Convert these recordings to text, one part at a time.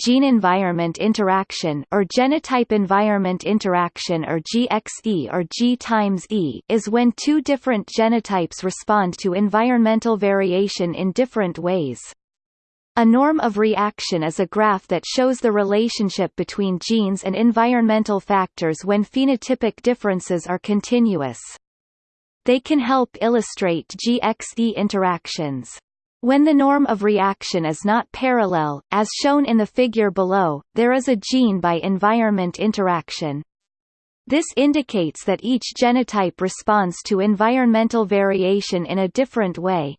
gene-environment interaction or genotype-environment interaction or GXE or G times E is when two different genotypes respond to environmental variation in different ways. A norm of reaction is a graph that shows the relationship between genes and environmental factors when phenotypic differences are continuous. They can help illustrate GXE interactions. When the norm of reaction is not parallel, as shown in the figure below, there is a gene by environment interaction. This indicates that each genotype responds to environmental variation in a different way,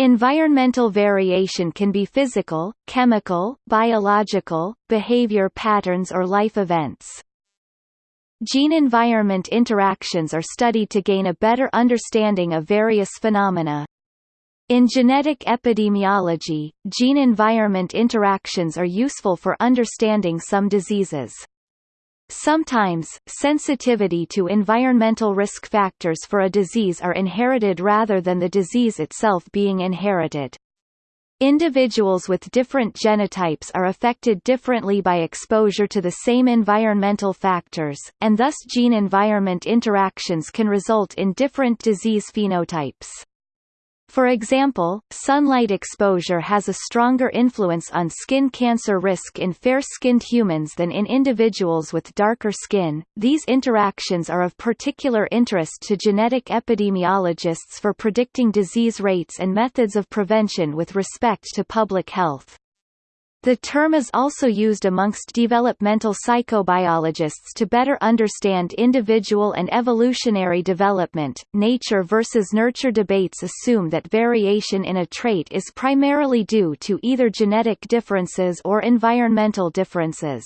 Environmental variation can be physical, chemical, biological, behavior patterns or life events. Gene-environment interactions are studied to gain a better understanding of various phenomena. In genetic epidemiology, gene-environment interactions are useful for understanding some diseases. Sometimes, sensitivity to environmental risk factors for a disease are inherited rather than the disease itself being inherited. Individuals with different genotypes are affected differently by exposure to the same environmental factors, and thus gene-environment interactions can result in different disease phenotypes. For example, sunlight exposure has a stronger influence on skin cancer risk in fair-skinned humans than in individuals with darker skin. These interactions are of particular interest to genetic epidemiologists for predicting disease rates and methods of prevention with respect to public health. The term is also used amongst developmental psychobiologists to better understand individual and evolutionary development. Nature versus nurture debates assume that variation in a trait is primarily due to either genetic differences or environmental differences.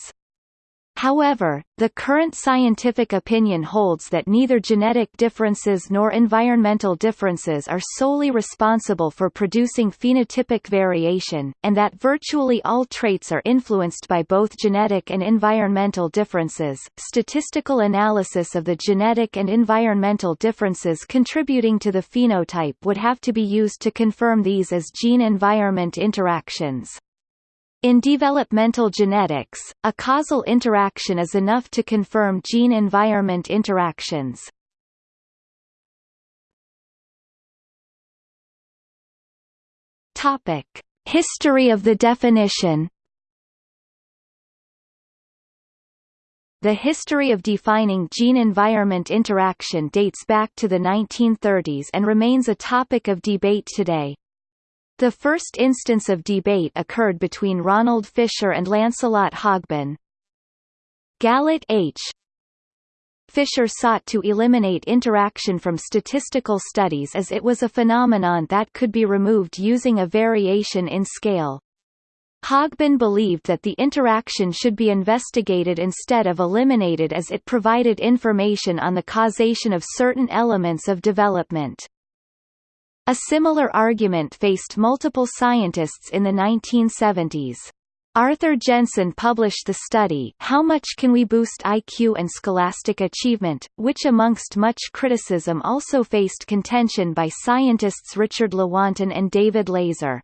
However, the current scientific opinion holds that neither genetic differences nor environmental differences are solely responsible for producing phenotypic variation, and that virtually all traits are influenced by both genetic and environmental differences. Statistical analysis of the genetic and environmental differences contributing to the phenotype would have to be used to confirm these as gene-environment interactions. In developmental genetics, a causal interaction is enough to confirm gene-environment interactions. Topic: History of the definition. The history of defining gene-environment interaction dates back to the 1930s and remains a topic of debate today. The first instance of debate occurred between Ronald Fisher and Lancelot Hogben. Galit H. Fisher sought to eliminate interaction from statistical studies as it was a phenomenon that could be removed using a variation in scale. Hogben believed that the interaction should be investigated instead of eliminated as it provided information on the causation of certain elements of development. A similar argument faced multiple scientists in the 1970s. Arthur Jensen published the study How Much Can We Boost IQ and Scholastic Achievement, which amongst much criticism also faced contention by scientists Richard Lewontin and David Layzer.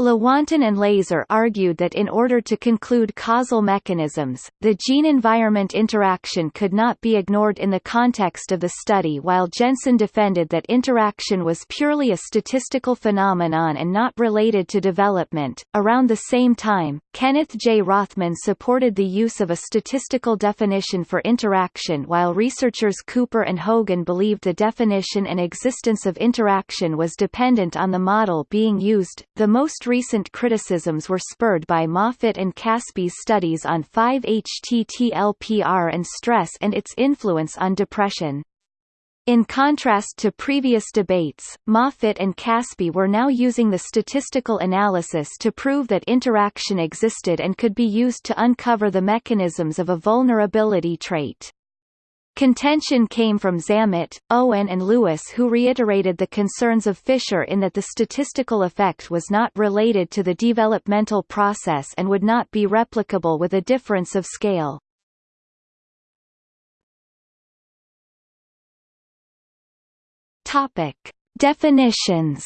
Lewontin and Layzer argued that in order to conclude causal mechanisms, the gene-environment interaction could not be ignored in the context of the study while Jensen defended that interaction was purely a statistical phenomenon and not related to development. Around the same time, Kenneth J. Rothman supported the use of a statistical definition for interaction while researchers Kupper and Hogan believed the definition and existence of interaction was dependent on the model being used. The most recent criticisms were spurred by Moffitt and Caspi's studies on 5-HTT-LPR and stress and its influence on depression. In contrast to previous debates, Moffitt and Caspie were now using the statistical analysis to prove that interaction existed and could be used to uncover the mechanisms of a vulnerability trait. Contention came from Zammit, Owen and Lewis who reiterated the concerns of Fisher in that the statistical effect was not related to the developmental process and would not be replicable with a difference of scale. Topic. Definitions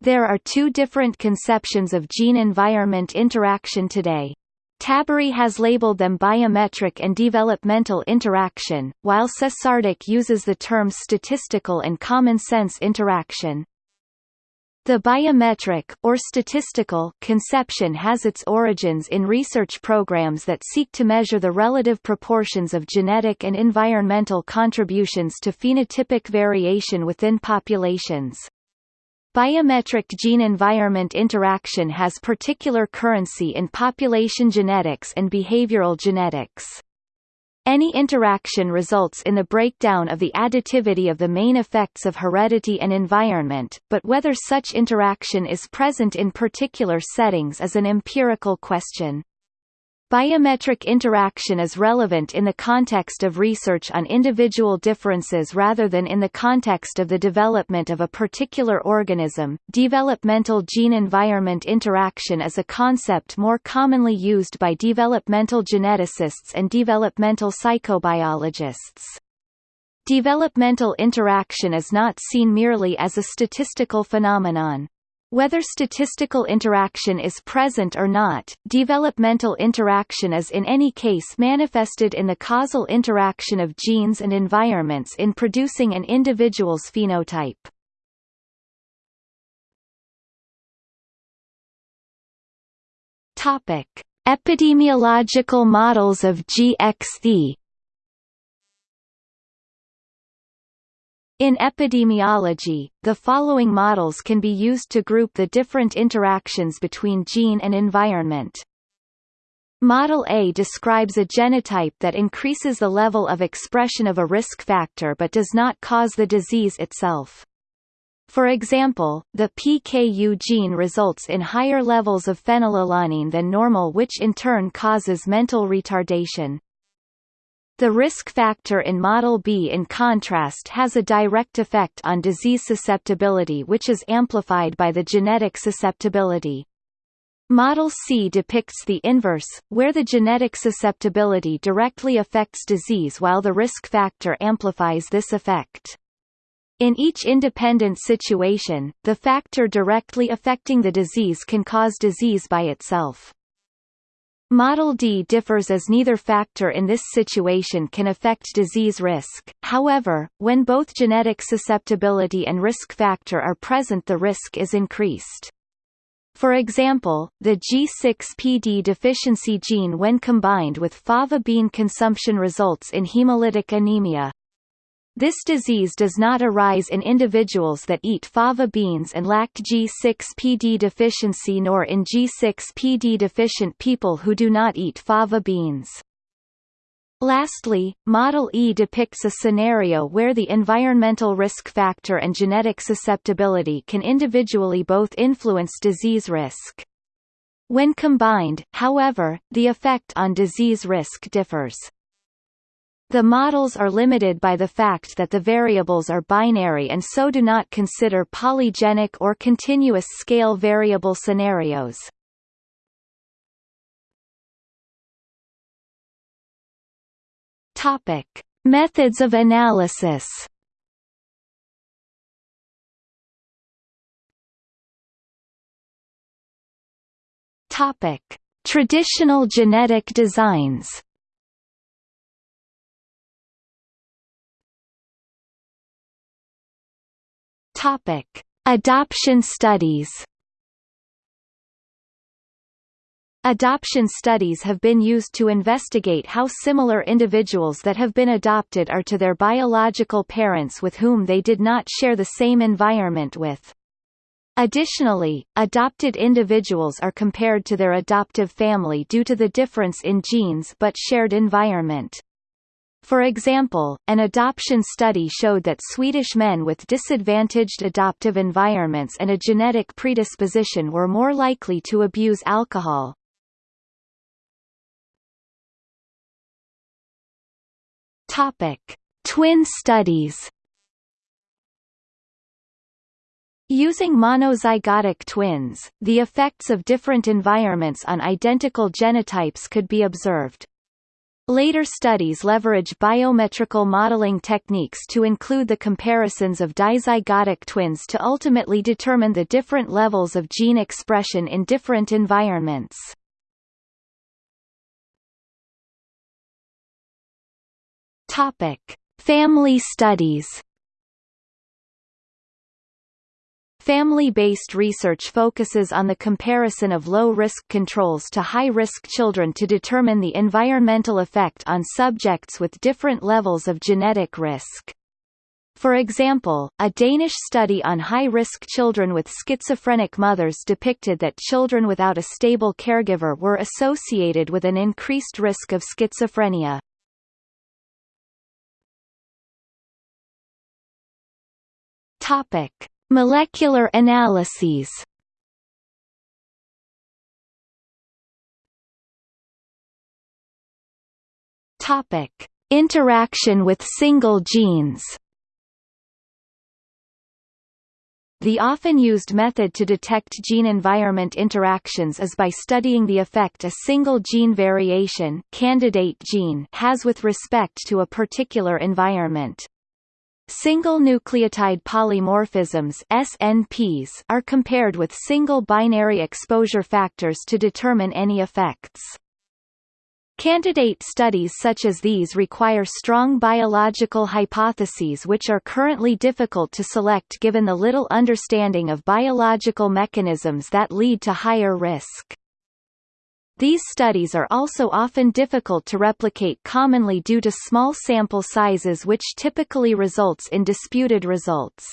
There are two different conceptions of gene-environment interaction today. Tabery has labeled them biometric and developmental interaction, while Sesardic uses the terms statistical and common sense interaction. The biometric, or statistical, conception has its origins in research programs that seek to measure the relative proportions of genetic and environmental contributions to phenotypic variation within populations. Biometric gene-environment interaction has particular currency in population genetics and behavioral genetics. Any interaction results in the breakdown of the additivity of the main effects of heredity and environment, but whether such interaction is present in particular settings is an empirical question. Biometric interaction is relevant in the context of research on individual differences rather than in the context of the development of a particular organism. Developmental gene environment interaction is a concept more commonly used by developmental geneticists and developmental psychobiologists. Developmental interaction is not seen merely as a statistical phenomenon. Whether statistical interaction is present or not, developmental interaction is in any case manifested in the causal interaction of genes and environments in producing an individual's phenotype. Topic: Epidemiological models of GXE In epidemiology, the following models can be used to group the different interactions between gene and environment. Model A describes a genotype that increases the level of expression of a risk factor but does not cause the disease itself. For example, the PKU gene results in higher levels of phenylalanine than normal which in turn causes mental retardation. The risk factor in Model B in contrast has a direct effect on disease susceptibility which is amplified by the genetic susceptibility. Model C depicts the inverse, where the genetic susceptibility directly affects disease while the risk factor amplifies this effect. In each independent situation, the factor directly affecting the disease can cause disease by itself. Model D differs as neither factor in this situation can affect disease risk, however, when both genetic susceptibility and risk factor are present the risk is increased. For example, the G6PD deficiency gene when combined with fava bean consumption results in hemolytic anemia. This disease does not arise in individuals that eat fava beans and lack G6PD deficiency nor in G6PD deficient people who do not eat fava beans. Lastly, Model E depicts a scenario where the environmental risk factor and genetic susceptibility can individually both influence disease risk. When combined, however, the effect on disease risk differs. The models are limited by the fact that the variables are binary and so do not consider polygenic or continuous scale variable scenarios. Topic: Methods of analysis. Topic: Traditional genetic designs. Topic: Adoption studies. Adoption studies have been used to investigate how similar individuals that have been adopted are to their biological parents with whom they did not share the same environment with. Additionally, adopted individuals are compared to their adoptive family due to the difference in genes but shared environment. For example, an adoption study showed that Swedish men with disadvantaged adoptive environments and a genetic predisposition were more likely to abuse alcohol. Topic: Twin studies. Using monozygotic twins, the effects of different environments on identical genotypes could be observed. Later studies leverage biometrical modeling techniques to include the comparisons of dizygotic twins to ultimately determine the different levels of gene expression in different environments. Topic: Family studies. Family-based research focuses on the comparison of low-risk controls to high-risk children to determine the environmental effect on subjects with different levels of genetic risk. For example, a Danish study on high-risk children with schizophrenic mothers depicted that children without a stable caregiver were associated with an increased risk of schizophrenia. Topic: Molecular analyses Topic: Interaction with single genes. The often used method to detect gene-environment interactions is by studying the effect a single gene variation candidate gene has with respect to a particular environment. Single nucleotide polymorphisms SNPs are compared with single binary exposure factors to determine any effects. Candidate studies such as these require strong biological hypotheses which are currently difficult to select given the little understanding of biological mechanisms that lead to higher risk. These studies are also often difficult to replicate commonly due to small sample sizes which typically results in disputed results.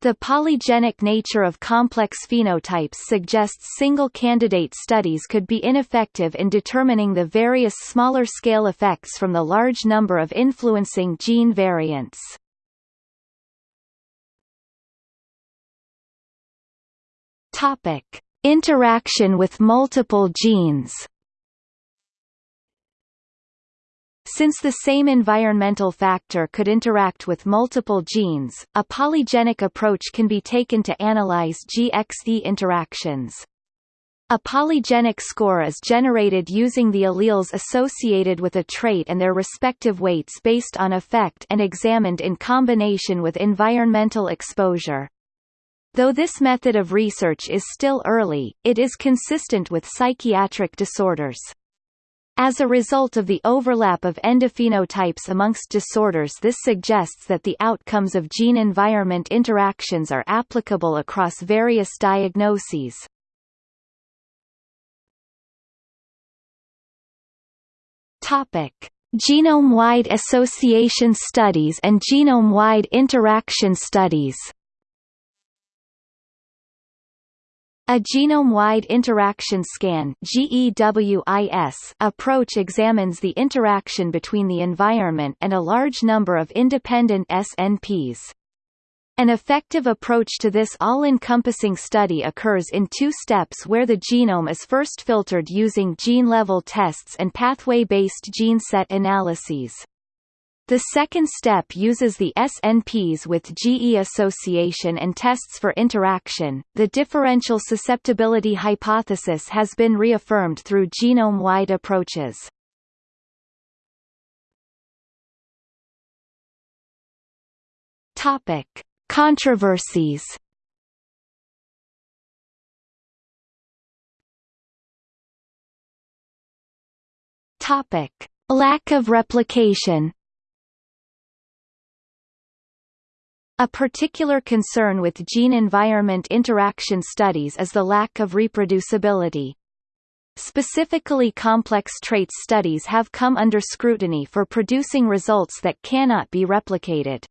The polygenic nature of complex phenotypes suggests single candidate studies could be ineffective in determining the various smaller-scale effects from the large number of influencing gene variants. Topic. Interaction with multiple genes Since the same environmental factor could interact with multiple genes, a polygenic approach can be taken to analyze GXE interactions. A polygenic score is generated using the alleles associated with a trait and their respective weights based on effect and examined in combination with environmental exposure. Though this method of research is still early, it is consistent with psychiatric disorders. As a result of the overlap of endophenotypes amongst disorders this suggests that the outcomes of gene-environment interactions are applicable across various diagnoses. Genome-wide association studies and genome-wide interaction studies A genome-wide interaction scan approach examines the interaction between the environment and a large number of independent SNPs. An effective approach to this all-encompassing study occurs in two steps where the genome is first filtered using gene-level tests and pathway-based gene set analyses. The second step uses the SNPs with GE association and tests for interaction. The differential susceptibility hypothesis has been reaffirmed through genome-wide approaches. Topic: Controversies. Topic: Lack of replication. A particular concern with gene-environment interaction studies is the lack of reproducibility. Specifically complex traits studies have come under scrutiny for producing results that cannot be replicated.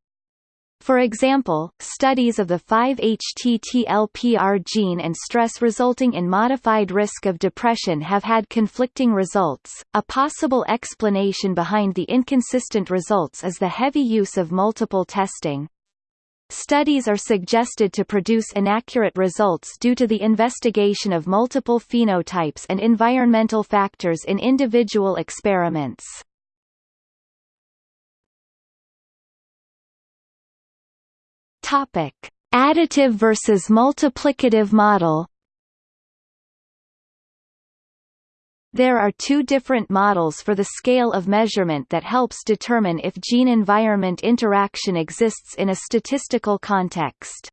For example, studies of the 5-HTTLPR gene and stress resulting in modified risk of depression have had conflicting results. A possible explanation behind the inconsistent results is the heavy use of multiple testing. Studies are suggested to produce inaccurate results due to the investigation of multiple phenotypes and environmental factors in individual experiments. Topic: Additive versus multiplicative model There are two different models for the scale of measurement that helps determine if gene-environment interaction exists in a statistical context.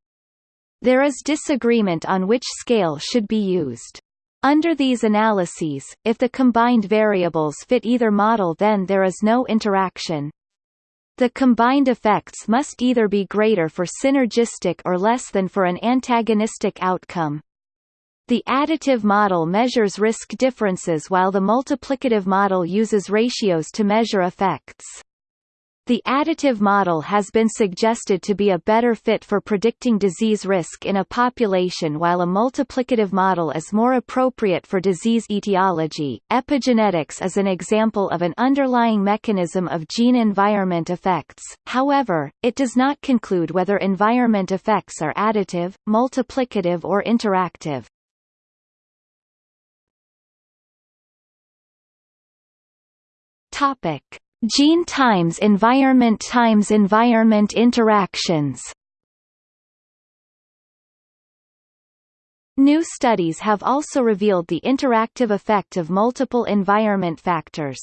There is disagreement on which scale should be used. Under these analyses, if the combined variables fit either model then there is no interaction. The combined effects must either be greater for synergistic or less than for an antagonistic outcome. The additive model measures risk differences while the multiplicative model uses ratios to measure effects. The additive model has been suggested to be a better fit for predicting disease risk in a population while a multiplicative model is more appropriate for disease etiology. Epigenetics is an example of an underlying mechanism of gene-environment effects, however, it does not conclude whether environment effects are additive, multiplicative or interactive. Topic: Gene times environment times environment interactions. New studies have also revealed the interactive effect of multiple environment factors.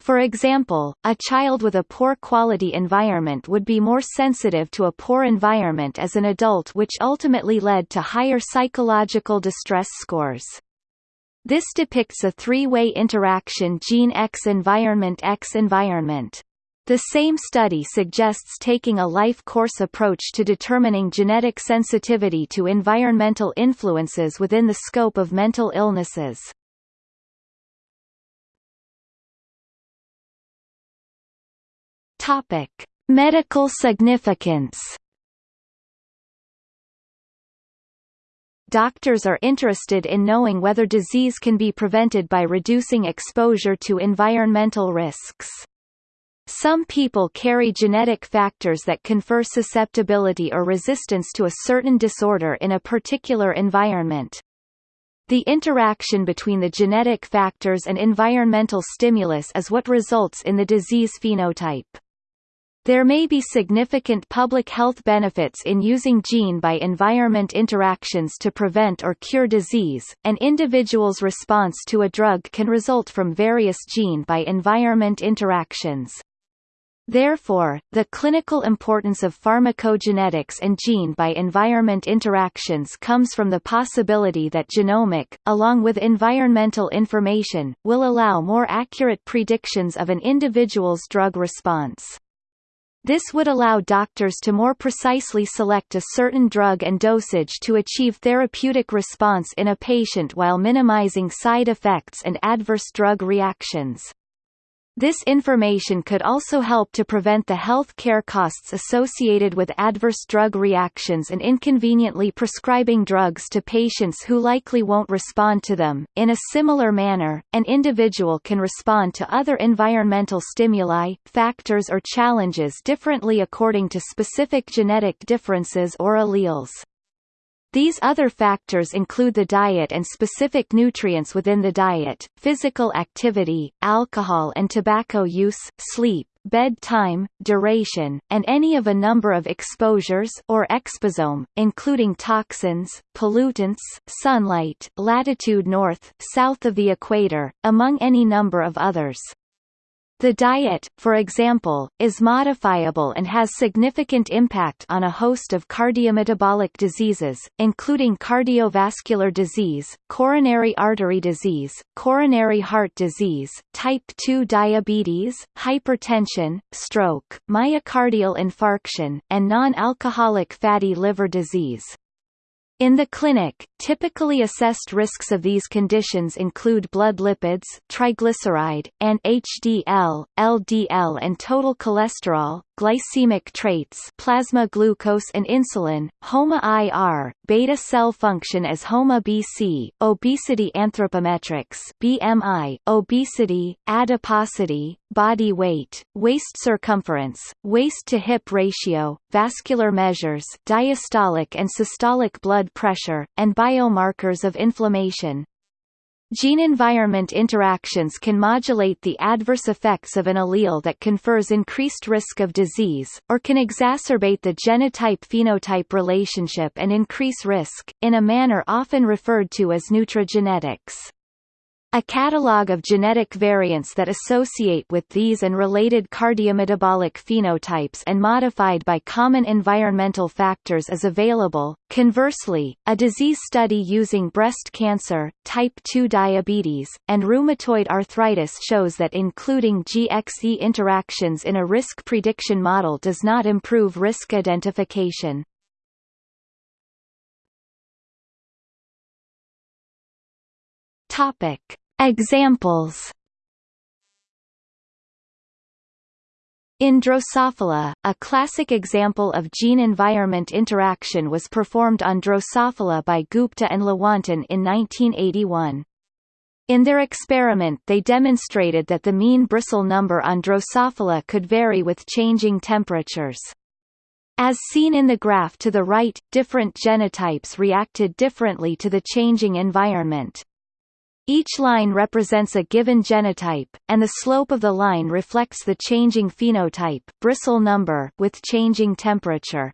For example, a child with a poor quality environment would be more sensitive to a poor environment as an adult which ultimately led to higher psychological distress scores. This depicts a three-way interaction gene X environment X environment. The same study suggests taking a life course approach to determining genetic sensitivity to environmental influences within the scope of mental illnesses. Topic: Medical significance doctors are interested in knowing whether disease can be prevented by reducing exposure to environmental risks. Some people carry genetic factors that confer susceptibility or resistance to a certain disorder in a particular environment. The interaction between the genetic factors and environmental stimulus is what results in the disease phenotype. There may be significant public health benefits in using gene by environment interactions to prevent or cure disease. An individual's response to a drug can result from various gene by environment interactions. Therefore, the clinical importance of pharmacogenetics and gene by environment interactions comes from the possibility that genomic, along with environmental information, will allow more accurate predictions of an individual's drug response. This would allow doctors to more precisely select a certain drug and dosage to achieve therapeutic response in a patient while minimizing side effects and adverse drug reactions. This information could also help to prevent the health care costs associated with adverse drug reactions and inconveniently prescribing drugs to patients who likely won't respond to them. In a similar manner, an individual can respond to other environmental stimuli, factors or challenges differently according to specific genetic differences or alleles. These other factors include the diet and specific nutrients within the diet, physical activity, alcohol and tobacco use, sleep, bedtime, duration, and any of a number of exposures or exposome, including toxins, pollutants, sunlight, latitude north, south of the equator, among any number of others. The diet, for example, is modifiable and has significant impact on a host of cardiometabolic diseases, including cardiovascular disease, coronary artery disease, coronary heart disease, type 2 diabetes, hypertension, stroke, myocardial infarction, and non-alcoholic fatty liver disease. In the clinic, typically assessed risks of these conditions include blood lipids, triglyceride, and HDL, LDL and total cholesterol, glycemic traits plasma glucose and insulin, HOMA-IR, beta cell function as HOMA-BC, obesity anthropometrics BMI, obesity, adiposity, body weight, waist circumference, waist-to-hip ratio, vascular measures diastolic and systolic blood pressure, and biomarkers of inflammation. Gene-environment interactions can modulate the adverse effects of an allele that confers increased risk of disease, or can exacerbate the genotype-phenotype relationship and increase risk, in a manner often referred to as nutrigenetics. A catalog of genetic variants that associate with these and related cardiometabolic phenotypes and modified by common environmental factors is available. Conversely, a disease study using breast cancer, type 2 diabetes, and rheumatoid arthritis shows that including GXE interactions in a risk prediction model does not improve risk identification. Topic. Examples In Drosophila, a classic example of gene-environment interaction was performed on Drosophila by Gupta and Lewontin in 1981. In their experiment they demonstrated that the mean bristle number on Drosophila could vary with changing temperatures. As seen in the graph to the right, different genotypes reacted differently to the changing environment. Each line represents a given genotype, and the slope of the line reflects the changing phenotype bristle number with changing temperature.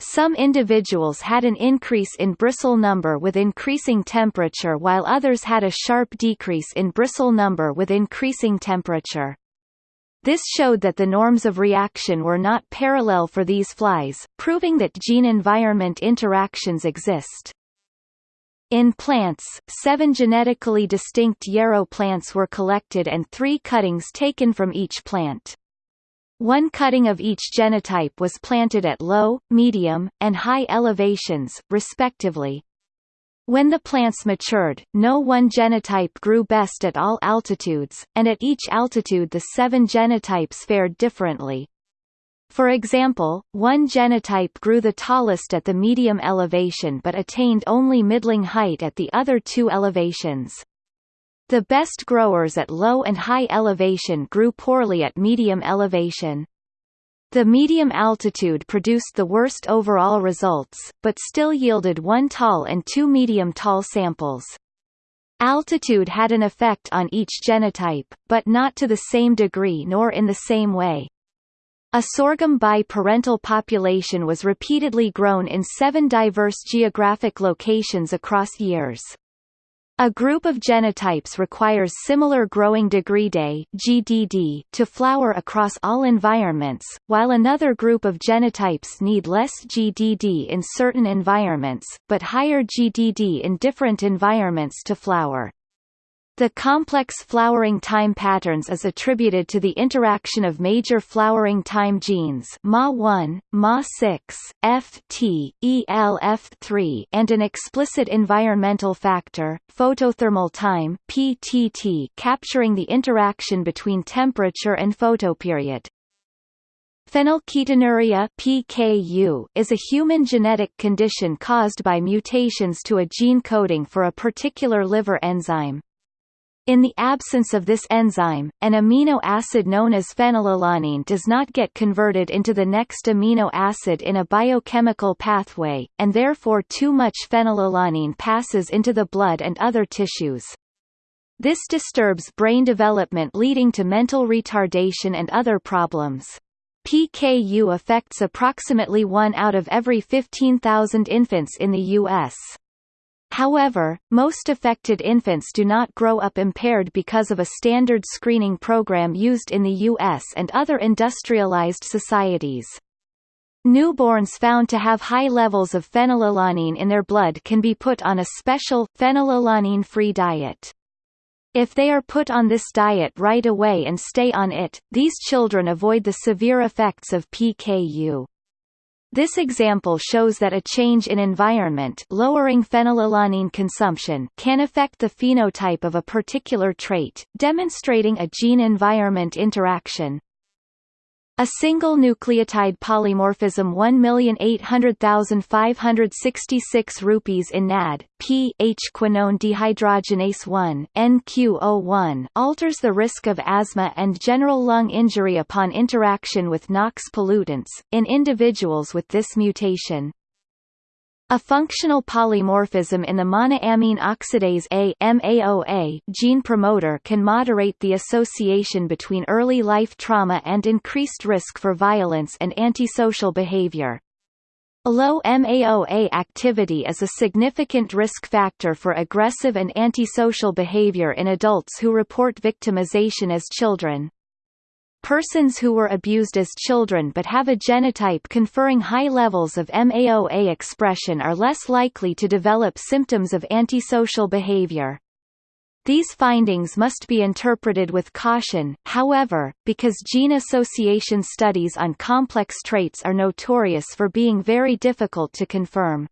Some individuals had an increase in bristle number with increasing temperature while others had a sharp decrease in bristle number with increasing temperature. This showed that the norms of reaction were not parallel for these flies, proving that gene-environment interactions exist. In plants, seven genetically distinct yarrow plants were collected and three cuttings taken from each plant. One cutting of each genotype was planted at low, medium, and high elevations, respectively. When the plants matured, no one genotype grew best at all altitudes, and at each altitude the seven genotypes fared differently. For example, one genotype grew the tallest at the medium elevation but attained only middling height at the other two elevations. The best growers at low and high elevation grew poorly at medium elevation. The medium altitude produced the worst overall results, but still yielded one tall and two medium tall samples. Altitude had an effect on each genotype, but not to the same degree nor in the same way. A sorghum bi-parental population was repeatedly grown in seven diverse geographic locations across years. A group of genotypes requires similar growing degree day GDD to flower across all environments, while another group of genotypes need less GDD in certain environments, but higher GDD in different environments to flower. The complex flowering time patterns is attributed to the interaction of major flowering time genes MA1, MA6, FT, ELF3 and an explicit environmental factor, photothermal time PTT, capturing the interaction between temperature and photoperiod. Phenylketonuria PKU is a human genetic condition caused by mutations to a gene coding for a particular liver enzyme. In the absence of this enzyme, an amino acid known as phenylalanine does not get converted into the next amino acid in a biochemical pathway, and therefore too much phenylalanine passes into the blood and other tissues. This disturbs brain development leading to mental retardation and other problems. PKU affects approximately 1 out of every 15,000 infants in the U.S. However, most affected infants do not grow up impaired because of a standard screening program used in the U.S. and other industrialized societies. Newborns found to have high levels of phenylalanine in their blood can be put on a special, phenylalanine-free diet. If they are put on this diet right away and stay on it, these children avoid the severe effects of PKU. This example shows that a change in environment lowering phenylalanine consumption can affect the phenotype of a particular trait, demonstrating a gene-environment interaction. A single nucleotide polymorphism 1,800,566 rupees in NAD, P H quinone dehydrogenase 1 NQO1 alters the risk of asthma and general lung injury upon interaction with NOx pollutants, in individuals with this mutation. A functional polymorphism in the monoamine oxidase A MAOA gene promoter can moderate the association between early life trauma and increased risk for violence and antisocial behavior. Low MAOA activity is a significant risk factor for aggressive and antisocial behavior in adults who report victimization as children. Persons who were abused as children but have a genotype conferring high levels of MAOA expression are less likely to develop symptoms of antisocial behavior. These findings must be interpreted with caution, however, because gene association studies on complex traits are notorious for being very difficult to confirm.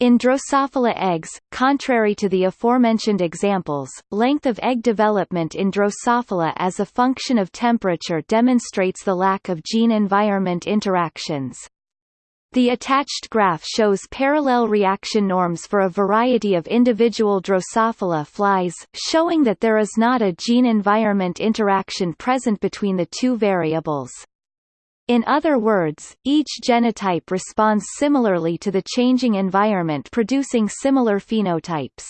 In Drosophila eggs, contrary to the aforementioned examples, length of egg development in Drosophila as a function of temperature demonstrates the lack of gene-environment interactions. The attached graph shows parallel reaction norms for a variety of individual Drosophila flies, showing that there is not a gene-environment interaction present between the two variables. In other words, each genotype responds similarly to the changing environment producing similar phenotypes.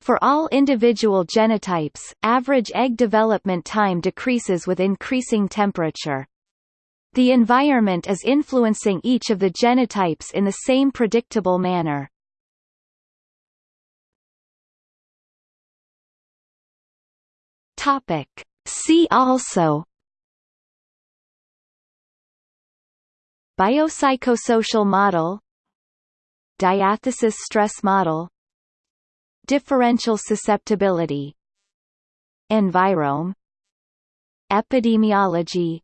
For all individual genotypes, average egg development time decreases with increasing temperature. The environment is influencing each of the genotypes in the same predictable manner. See also Biopsychosocial model Diathesis stress model Differential susceptibility Envirome Epidemiology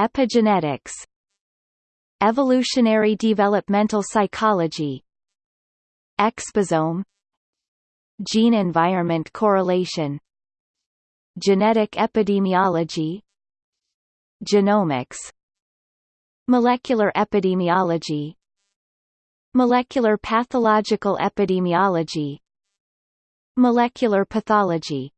Epigenetics Evolutionary developmental psychology Exposome Gene-environment correlation Genetic epidemiology Genomics Molecular epidemiology. Molecular pathological epidemiology. Molecular pathology